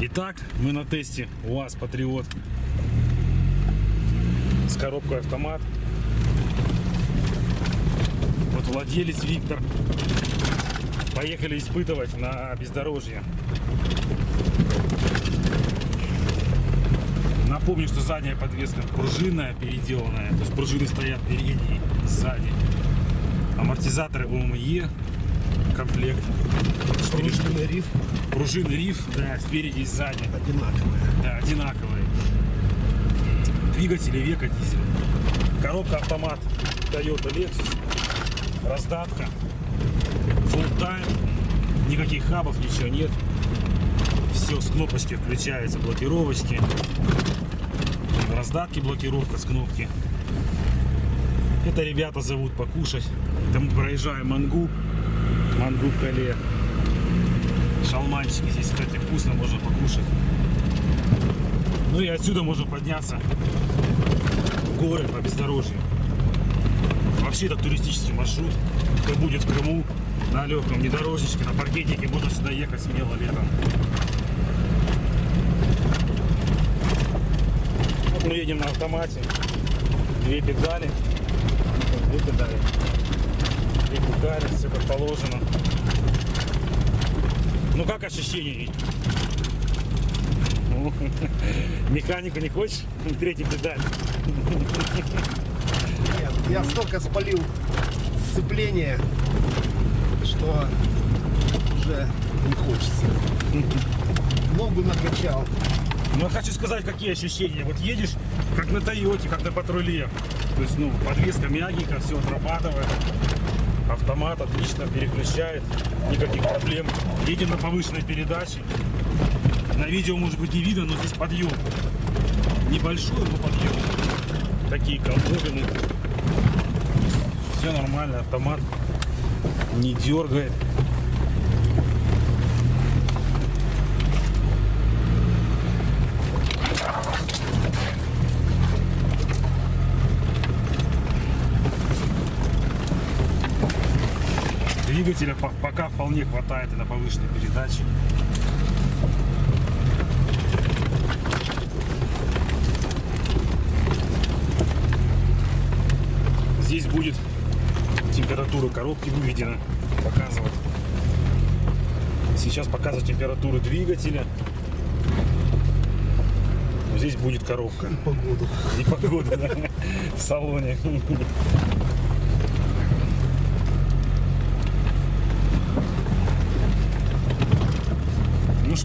Итак, мы на тесте УАЗ Патриот с коробкой автомат. Вот владелец Виктор. Поехали испытывать на бездорожье. Напомню, что задняя подвеска пружинная, переделанная. То есть пружины стоят передние, сзади. Амортизаторы ОМЕ, комплект. Штуки. Пружинный риф Пружины риф, да, спереди и сзади. одинаковые. Да, одинаковые. Двигатели века дизель. Коробка автомат Toyota Lexus. Раздатка. Full time. Никаких хабов, ничего нет. Все с кнопочки включается, блокировочки. Раздатки, блокировка с кнопки. Это ребята зовут покушать. Мы проезжаем Мангуб. Мангуб Кале. Шалманчики здесь, кстати, вкусно, можно покушать. Ну и отсюда можно подняться в горы по бездорожью. Вообще это туристический маршрут. Кто будет в Крыму на легком внедорожничке, на паркетнике, можно сюда ехать смело летом. Вот мы едем на автомате. Две педали. Две педали. Две педали, все как положено. Ну как ощущение? Ну, Механику не хочешь? Третий педаль. Нет, я столько спалил сцепление, что уже не хочется. Ногу накачал. Ну, я хочу сказать, какие ощущения. Вот едешь, как на Тойоте, как на патруле. То есть, ну, подвеска мягенькая, все отрабатывает. Автомат отлично переключает, никаких проблем. Едем на повышенной передаче. На видео, может быть, не видно, но здесь подъем. Небольшой, но подъем. Такие колдобины. Все нормально, автомат не дергает. Двигателя по- пока вполне хватает и на повышенной передаче. Здесь будет температура коробки выведена, показывать. Сейчас показывать температуру двигателя. Здесь будет коробка. Погоду. И погода, да, в салоне.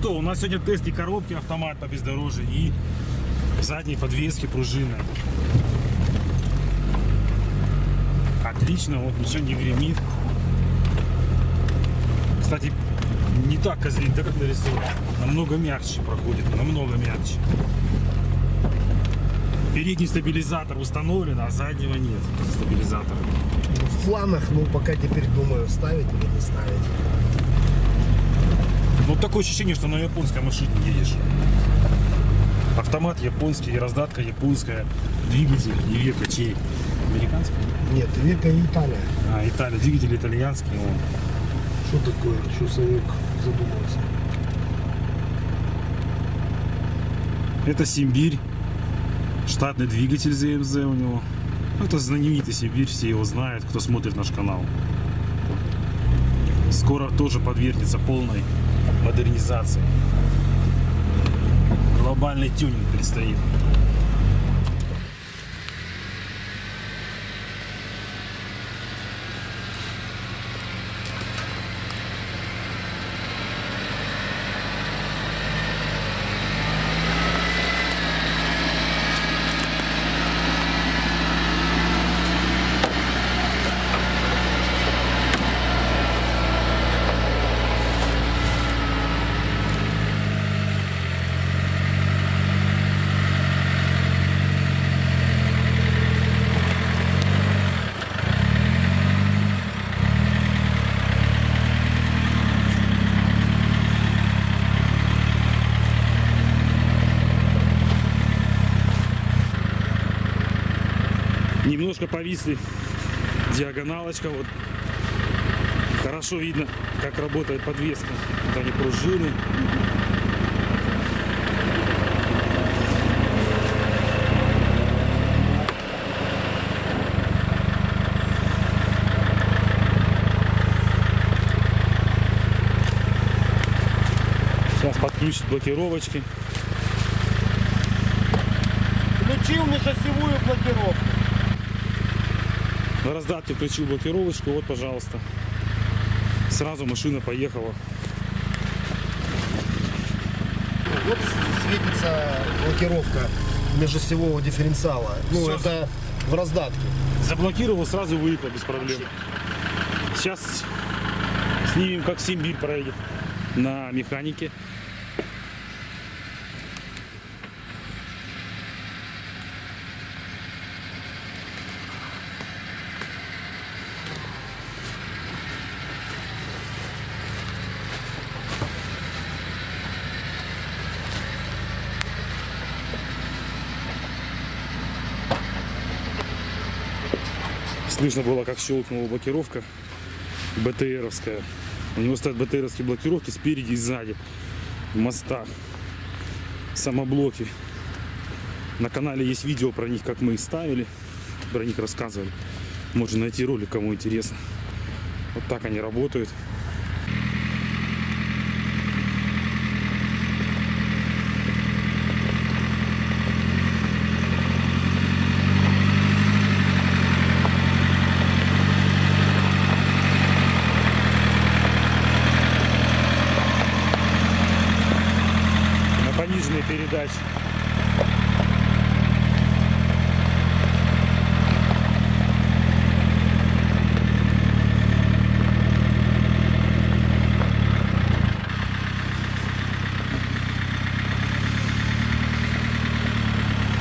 Что, у нас сегодня тест и коробки автомат по бездорожью и задней подвески пружины. Отлично, вот ничего не гремит. Кстати, не так козлит, да, как нарисован. Намного мягче проходит, намного мягче. Передний стабилизатор установлен, а заднего нет стабилизатора. В планах, ну пока теперь думаю, ставить или не ставить. Ну такое ощущение, что на японской машине едешь. Автомат японский, раздатка японская, двигатель и века чей? Американский? Нет, века Италия. А, Италия, двигатель итальянский. вон. Что такое? Что Санек задумался? Это Симбирь. Штатный двигатель ЗМЗ у него. Ну, Это знаменитый Сибирь, все его знают, кто смотрит наш канал. Скоро тоже подвергнется полной модернизации. Глобальный тюнинг предстоит. провисли. Диагоналочка вот. Хорошо видно, как работает подвеска. Вот они пружины. Сейчас подключит блокировочки. Включил межосевую блокировку. На раздатке включил блокировочку. Вот, пожалуйста. Сразу машина поехала. Вот светится блокировка межосевого дифференциала. Ну, Всё. это в раздатке. Заблокировал, сразу выехал без проблем. Сейчас снимем, как Симбирь проедет на механике. Слышно было, как щелкнула блокировка БТРовская. У него стоят БТРовские блокировки спереди и сзади. Моста. Самоблоки. На канале есть видео про них, как мы их ставили. Про них рассказывали. Можно найти ролик, кому интересно. Вот так они работают. на пониженной передаче.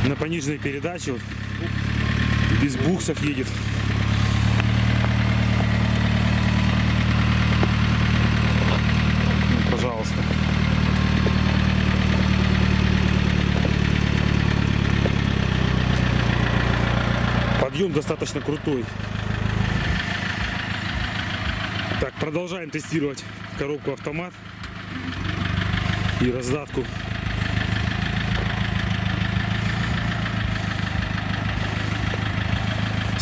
На пониженной передаче вот, без буксов едет. Ну, Пожалуйста. Подъем достаточно крутой. Так, продолжаем тестировать коробку автомат и раздатку.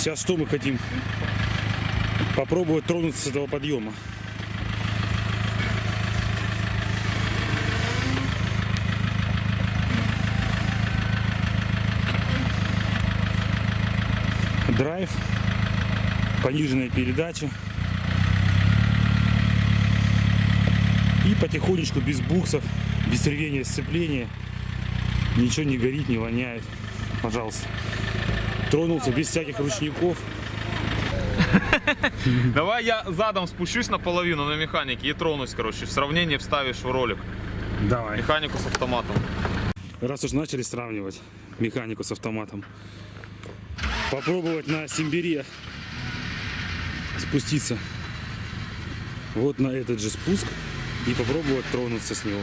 Сейчас что мы хотим? Попробовать тронуться с этого подъема. драйв, пониженная передача. И потихонечку, без буксов, без рвения сцепления, ничего не горит, не воняет. Пожалуйста. Тронулся без всяких ручников. Давай я задом спущусь наполовину на механике и тронусь, короче. Сравнение вставишь в ролик. Давай. Механику с автоматом. Раз уж начали сравнивать механику с автоматом. Попробовать на Симбире спуститься вот на этот же спуск и попробовать тронуться с него.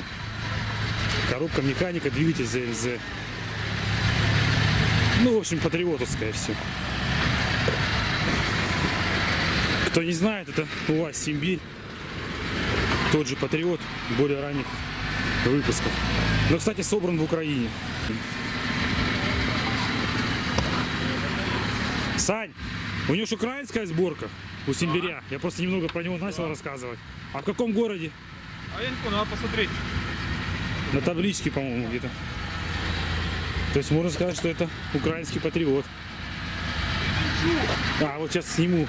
Коробка механика, двигатель ЗЛЗ. Ну, в общем, патриотовское все. Кто не знает, это УАЗ Симбирь. Тот же патриот, более ранних выпусков. Но, кстати, собран в Украине. Сань, у него же украинская сборка у Симбиря. Я просто немного про него начал рассказывать. А в каком городе? А я не понял, надо посмотреть. На табличке, по-моему, где-то. То есть можно сказать, что это украинский патриот. А, вот сейчас сниму.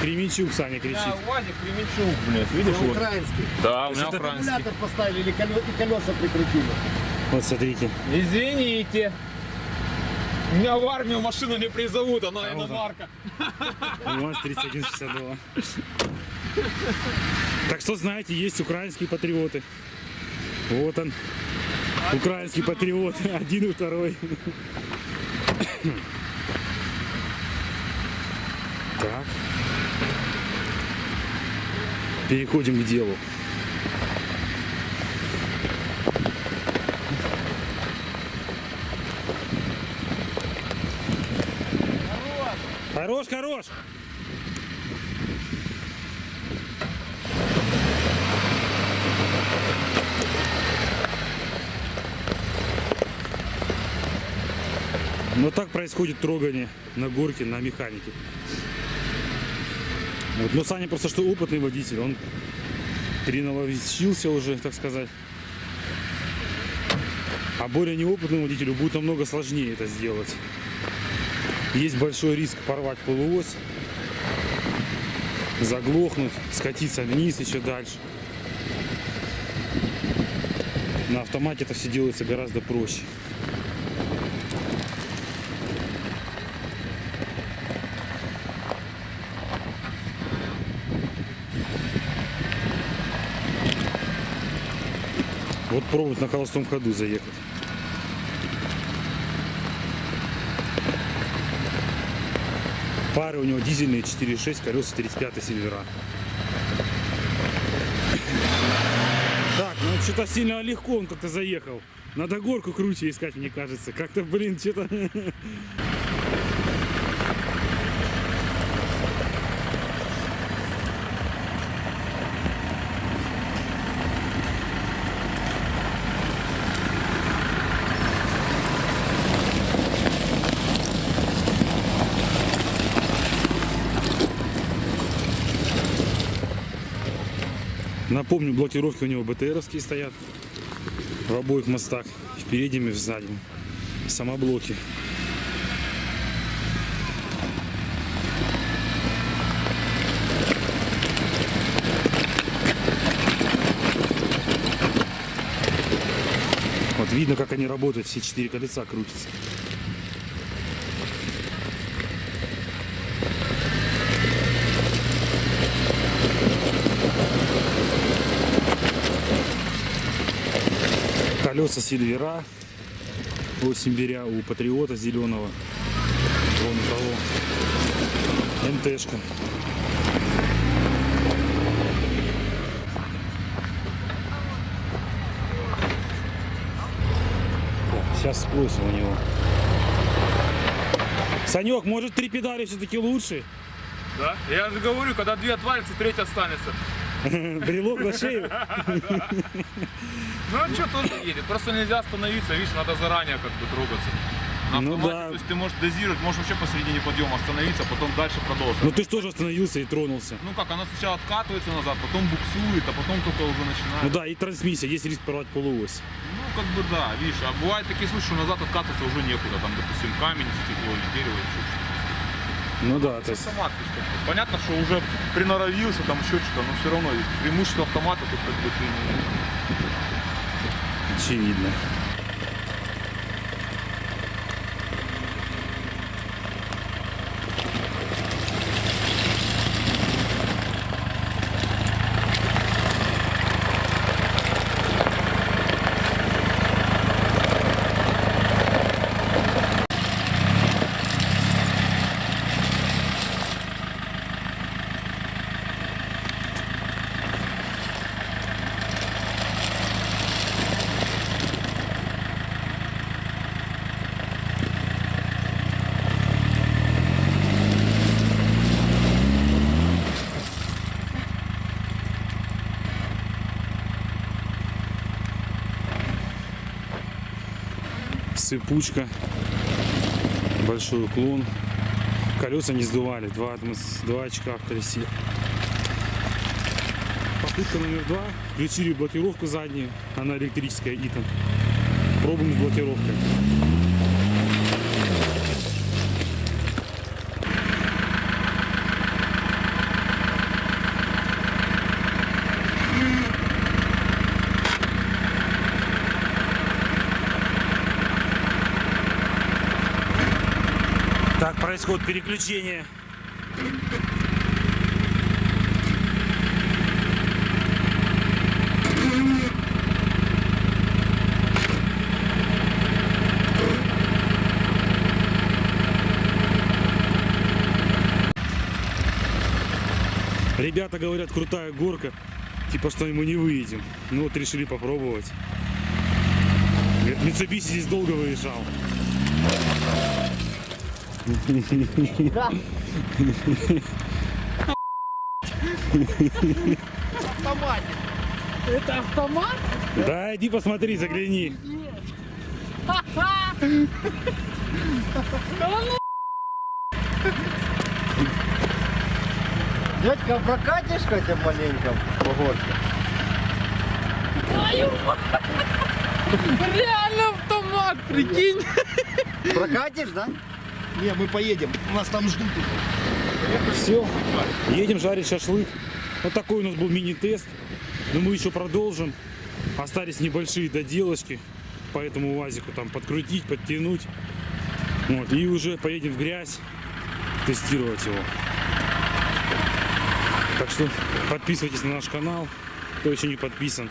Кременчук, Саня кричит. УАЗик Кременчук, блядь, видишь? Это Вот. украинский. Да, у меня это украинский. Аккумулятор поставили или колё- и колеса прикрутили. Вот смотрите. Извините. Меня в армию машину не призовут, она А, вот он. иномарка. УАЗ-3162. Так что, знаете, есть украинские патриоты. Вот он. Украинский патриот. Один и второй. Так. Переходим к делу. Хорош, хорош! Вот так происходит трогание на горке, на механике. Вот. Но Саня просто что опытный водитель, он переналовчился уже, так сказать. А более неопытному водителю будет намного сложнее это сделать. Есть большой риск порвать полуось, заглохнуть, скатиться вниз еще дальше. На автомате это все делается гораздо проще. Вот пробуют на холостом ходу заехать. Пары у него дизельные 4.6, колеса 35 сильвера. Так, ну что-то сильно легко он как-то заехал. Надо горку круче искать, мне кажется. Как-то, блин, что-то... Напомню, блокировки у него БТРовские стоят в обоих мостах, в переднем и в заднем. Самоблоки. Вот видно, как они работают, все четыре колеса крутятся. Колеса Сильвера, 8 беря у Патриота зеленого, вон у того, МТшка. Сейчас спросим у него. Санек, может три педали все-таки лучше? Да? Я же говорю, когда две отвалится, третья останется. Брелок на шею? Ну а что тоже едет, просто нельзя остановиться, видишь, надо заранее как бы трогаться. Ну да. то есть ты можешь дозировать, можешь вообще посередине подъема остановиться, потом дальше продолжить. Ну ты же тоже остановился и тронулся. Ну как, она сначала откатывается назад, потом буксует, а потом только уже начинает. Ну да, и трансмиссия, есть риск порвать полуось. Ну, как бы да, видишь, а бывают такие случаи, что назад откатываться уже некуда, там, допустим, камень, стекло или дерево, или что-то. Ну да, то Это бы, понятно, что уже приноровился, там еще что-то, но все равно преимущество автомата тут как бы ты не- очевидно. Сыпучка, большой уклон. Колеса не сдували, два, атмос- два очка в колесе. Попытка номер два. Включили блокировку заднюю, она электрическая ИТОН. Пробуем с блокировкой. Так происходит переключение. Ребята говорят, крутая горка, типа что мы не выедем. Ну вот решили попробовать. Mitsubishi здесь долго выезжал. Это автомат? Да, иди посмотри, загляни. Дядька, прокатишь хотя маленько по горке? Твою мать! Реально Прикинь. Прокатишь, да? Не, мы поедем. Нас там ждут. Все, едем жарить шашлык. Вот такой у нас был мини-тест. Но мы еще продолжим. Остались небольшие доделочки по этому УАЗику. Там подкрутить, подтянуть. Вот, и уже поедем в грязь тестировать его. Так что подписывайтесь на наш канал, кто еще не подписан.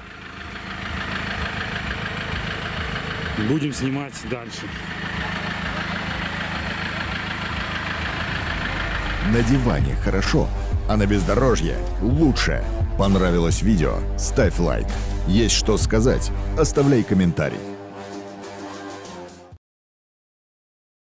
Будем снимать дальше. На диване хорошо, а на бездорожье лучше. Понравилось видео? Ставь лайк. Есть что сказать? Оставляй комментарий.